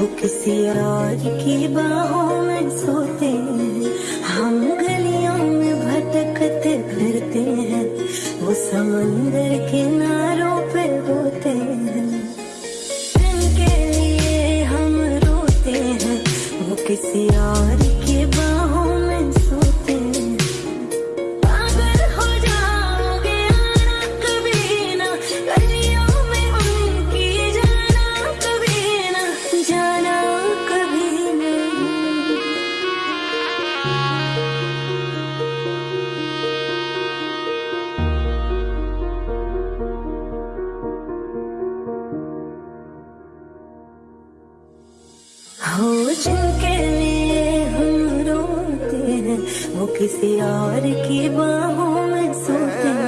वो किसी और की बाहों में सोते हैं। हम गलियों में भटकते फिरते हैं। वो समंदर किनारों पे रोते हैं। के लिए हम रोते हैं। वो किसी और मुझके लिए हम रोते हैं। वो किसी और की बाहों में सोते हैं।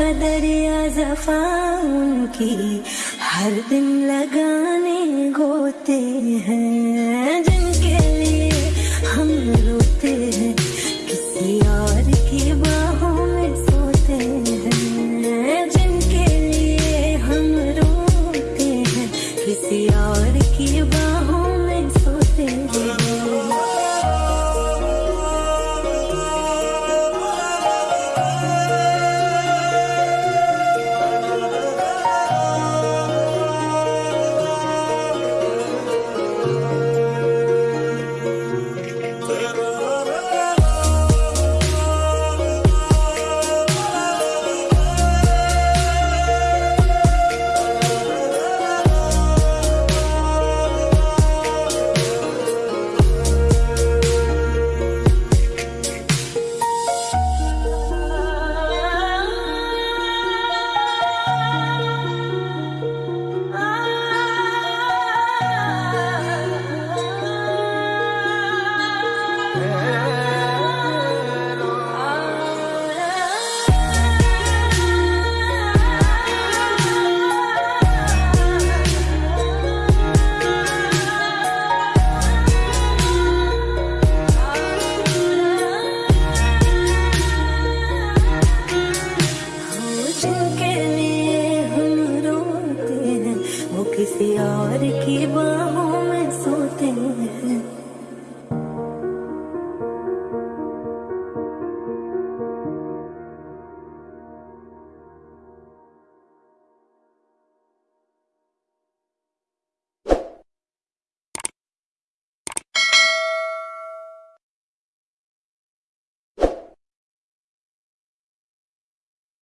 कदर या जफा उनकी हर दिन लगाने गोते हैं।